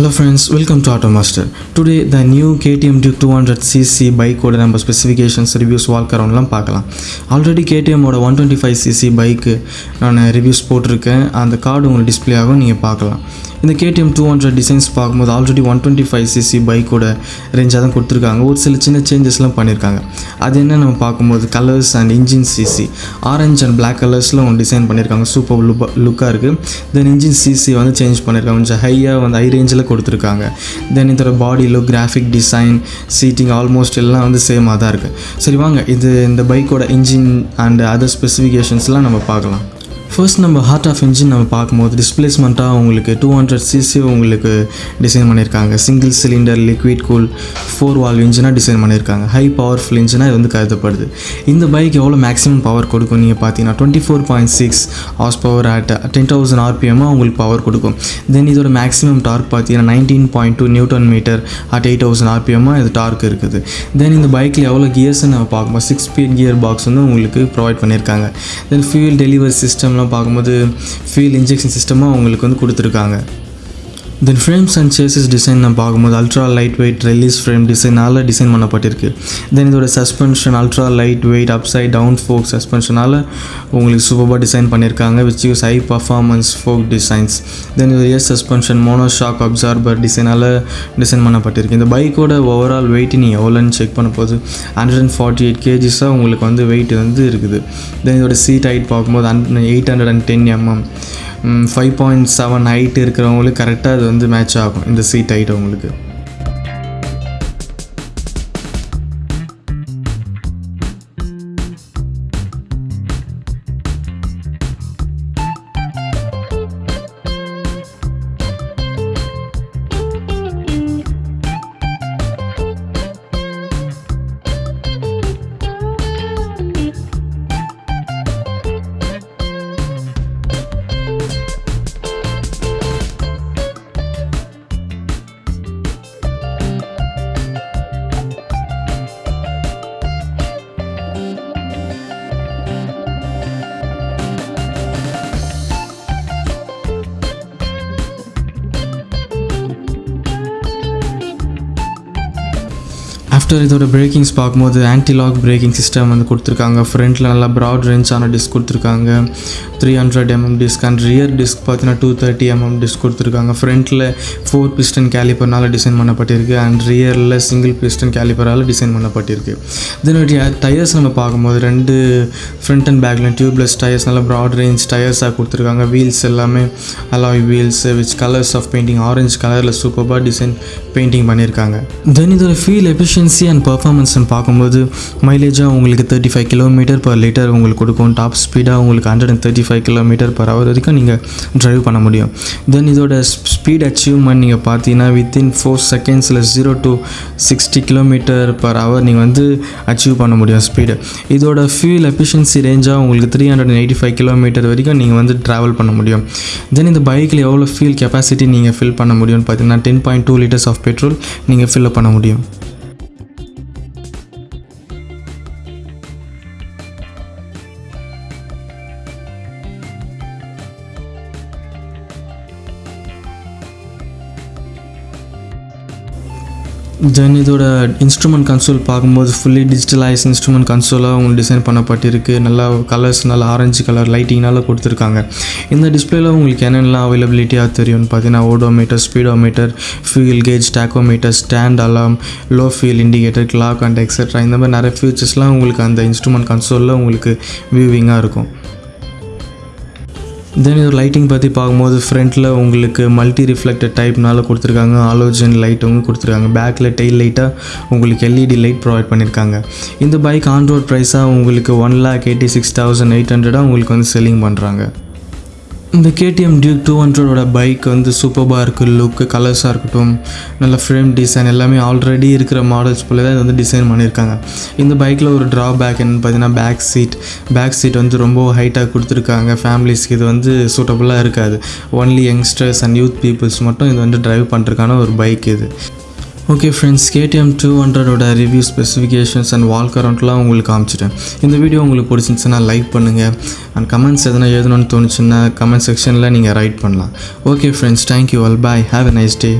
Hello friends welcome Hello auto master today the new KTM new KTM Duke 200cc பைக்கோட நம்ம specifications reviews walk அரௌண்ட்லாம் பார்க்கலாம். Already கேடிஎம்மோட one twenty five CC பைக்கு நான் reviews போட்டிருக்கேன். அந்த கார்டு உங்களுக்கு டிஸ்ப்ளே ஆகும் நீங்கள் பார்க்கலாம். இந்த கேடிஎம் டூ ஹண்ட்ரட் டிசைன்ஸ் பார்க்கும்போது already one twenty five CC பைக்கோட ரேஞ்சாக தான் கொடுத்துருக்காங்க. ஒரு சில சின்ன சேஞ்சஸ்லாம் பண்ணியிருக்காங்க அது என்ன நம்ம பார்க்கும்போது colours and engine CC orange and black கலர்ஸில் ஒன்று டிசைன் பண்ணியிருக்காங்க சூப்பர் லுப் லுக்காக இருக்குது தென் இன்ஜின் சிசி வந்து சேஞ்ச் பண்ணியிருக்காங்க கொஞ்சம் ஹையாக வந்து ஹை ரேஞ்சில் கொடுத்துருக்காங்க. தென் இதோட body look graphic design seating almost எல்லாம் வந்து சேமாக தான் இருக்குது சரி வாங்க. இது இந்த பைக்கோட இன்ஜின் அண்ட் அதர் ஸ்பெசிஃபிகேஷன்ஸ்லாம் நம்ம பார்க்கலாம். ஃபர்ஸ்ட் நம்ம ஹார்ட் ஆஃப் இன்ஜின் நம்ம பார்க்கும்போது டிஸ்பிளேஸ்மெண்ட்டாக உங்களுக்கு டூ ஹண்ட்ரட் சிசி உங்களுக்கு டிசைன் பண்ணியிருக்காங்க. Single cylinder liquid cool four valve இன்ஜினாக design பண்ணியிருக்காங்க. ஹை பவர்ஃபுல் இன்ஜினாக இது வந்து கருதப்படுது. இந்த பைக் எவ்வளோ மேக்ஸிமம் பவர் கொடுக்கும்? நீங்கள் பார்த்தீங்கன்னா twenty four point six horse power at ten thousand ஆர்பிஎம்மாக உங்களுக்கு பவர் கொடுக்கும். தென் இதோட மேக்ஸிமம் டார்க் பார்த்தீங்கன்னா nineteen point two newton metre at eight thousand ஆர்பிஎம்மாக இது டார்க் இருக்குது. தென் இந்த பைக்கில் எவ்வளோ கியர்ஸ்ன்னு நம்ம பார்க்கும்போது சிக்ஸ் ஸ்பீட் கியர் பாக்ஸ் வந்து உங்களுக்கு ப்ரொவைட் பண்ணியிருக்காங்க. தென் ஃபியூல் டெலிவரி சிஸ்டம் சிஸ்டம்லாம் பார்க்கும்போது ஃபியூல் இன்ஜெக்ஷன் சிஸ்டமாக அவங்களுக்கு வந்து கொடுத்துருக்காங்க. Then frames and chassis design நம்ம பார்க்கும்போது ultra light weight release frame டிசைனால் design பண்ணப்பட்டிருக்கு. தென் இதோட suspension ultra light weight upside down fork சஸ்பென்ஷனால் உங்களுக்கு சூப்பராக டிசைன் பண்ணியிருக்காங்க which use high performance fork designs then இது rear suspension mono shock absorber டிசைனால் design பண்ணப்பட்டிருக்கு. இந்த பைக்கோட ஓவரால் வெயிட் நீங்கள் எவ்வளோன்னு செக் பண்ண போது ஹண்ட்ரட் அண்ட் ஃபார்ட்டி எயிட் கேஜிஸாக உங்களுக்கு வந்து வெயிட் வந்து இருக்குது. தென் இதோட சீட் ஹைட் பார்க்கும்போது hunt eight hundred and ten mm five point seven height இருக்கிறவங்களுக்கு கரெக்டாக அது வந்து மேட்ச் ஆகும். இந்த சீட் ஹைட் அவங்களுக்கு ஆஃப்டர் இதோட பிரேக்கிங்ஸ் பார்க்கும்போது ஆன்டிலாக் பிரேக்கிங் சிஸ்டம் வந்து கொடுத்துருக்காங்க. ஃப்ரண்ட்டில் நல்லா ப்ராட் ரேஞ்சான டிஸ்க் கொடுத்துருக்காங்க. Three hundred MM disc and rear disc பார்த்தீங்கன்னா டூ தேர்ட்டி எம்எம் டிஸ்க் கொடுத்துருக்காங்க. ஃப்ரண்ட்டில் ஃபோர் பிஸ்டன் கேலிப்பர்னால் டிசைன் பண்ணப்பட்டிருக்கு அண்ட் ரியரில் சிங்கிள் பிஸ்டன் கேலிப்பரால் டிசைன் பண்ணப்பட்டிருக்கு. தென் டயர்ஸ் நம்ம பார்க்கும்போது ரெண்டு ஃப்ரண்ட் அண்ட் பேக்கில் டியூப்லெஸ் டயர்ஸ் நல்லா ப்ராட் ரேஞ்ச் டயர்ஸாக கொடுத்துருக்காங்க. வீல்ஸ் எல்லாமே alloy wheels which colours of painting orange கலரில் சூப்பராக டிசைன் பெயிண்டிங் பண்ணியிருக்காங்க தென் இதோட ஃபீல் எஃபிஷியன்சி அண்ட் பர்ஃபார்மன்ஸ்னு பார்க்கும்போது மைலேஜாக உங்களுக்கு thirty five kilometre per litre உங்களுக்கு கொடுக்கும். டாப் ஸ்பீடாக உங்களுக்கு hundred and thirty five kilometre per hour வரைக்கும் நீங்கள் ட்ரைவ் பண்ண முடியும். தென் இதோட ஸ்பீட் அச்சீவ்மெண்ட் நீங்கள் பார்த்தீங்கன்னா வித்தின் ஃபோர் செகண்ட்ஸில் zero to sixty kilometre per hour நீங்கள் வந்து அச்சீவ் பண்ண முடியும் ஸ்பீடு இதோட ஃபியூல் எஃபிஷியன்சி ரேஞ்சாக உங்களுக்கு three hundred eighty five kilometre வரைக்கும் நீங்கள் வந்து ட்ராவல் பண்ண முடியும். தென் இந்த பைக்கில் எவ்வளோ ஃபியூல் கெப்பாசிட்டி நீங்கள் ஃபில் பண்ண முடியும்னு பார்த்தீங்கன்னா ten point two litres of petrol நீங்கள் ஃபில்அப் பண்ண முடியும். தென் இதோட இன்ஸ்ட்ருமெண்ட் கன்சோல் பார்க்கும்போது ஃபுல்லி டிஜிட்டலைஸ் இன்ஸ்ட்ருமெண்ட் கன்சோலாக உங்களுக்கு டிசைன் பண்ணப்பட்டிருக்கு. நல்லா கலர்ஸ் நல்லா ஆரஞ்சு கலர் லைட்டிங்னால கொடுத்துருக்காங்க. இந்த டிஸ்பிளேல உங்களுக்கு என்னென்னலாம் அவைலபிலிட்டியாக தெரியும்னு பார்த்தீங்கன்னா odometer speedometer fuel gauge tachometer stand alarm low fuel indicator clock and etcetera இந்த மாதிரி நிறைய ஃபியூச்சர்ஸ்லாம் உங்களுக்கு அந்த இன்ஸ்ட்ருமெண்ட் கன்சோலில் உங்களுக்கு வியூவிங்காக இருக்கும். தென் இது லைட்டிங் பற்றி பார்க்கும்போது ஃப்ரண்ட்டில் உங்களுக்கு மல்டி ரிஃப்ளெக்டட் டைப்னால கொடுத்துருக்காங்க ஆலோஜன் லைட்டும் கொடுத்துருக்காங்க. பேக்கில் டெயில் லைட்டாக உங்களுக்கு எல்இடி லைட் ப்ரொவைட் பண்ணியிருக்காங்க இந்த பைக் ஆன் ரோட் ப்ரைஸாக உங்களுக்கு one lakh eighty six thousand eight ஹண்ட்ரடாக உங்களுக்கு வந்து செல்லிங் பண்ணுறாங்க இந்த கேடிஎம் டியூக் டூ ஹண்ட்ரடோட பைக் வந்து சூப்பராக இருக்குது லுக்கு கலர்ஸாக இருக்கட்டும் நல்ல ஃப்ரேம் டிசைன் எல்லாமே ஆல்ரெடி இருக்கிற மாடல்ஸ் போல தான் இது வந்து டிசைன் பண்ணியிருக்காங்க. இந்த பைக்கில் ஒரு ட்ரா பேக் பார்த்தீங்கன்னா பேக் சீட் பேக் சீட் வந்து ரொம்ப ஹைட்டாக கொடுத்துருக்காங்க ஃபேமிலிஸ்க்கு இது வந்து சூட்டபுளாக இருக்காது. Only youngsters and youth peoples மட்டும் இது வந்து ட்ரைவ் பண்ணுறதுக்கான ஒரு பைக் இது. ஓகே ஃப்ரெண்ட்ஸ் கேடிஎம் டூ ஹண்ட்ரடோட ரிவ்யூ ஸ்பெசிஃபிகேஷன்ஸ் அண்ட் வால் கரண்ட்லாம் உங்களுக்கு காமிச்சிட்டேன். இந்த வீடியோ உங்களுக்கு பிடிச்சிருந்துச்சுன்னா லைக் பண்ணுங்கள் அண்ட் கமெண்ட்ஸ் எதனா எழுதணும்னு தோணுச்சுன்னா கமெண்ட் செக்ஷனில் நீங்கள் ரைட் பண்ணலாம். Okay friends thank you all bye have a nice day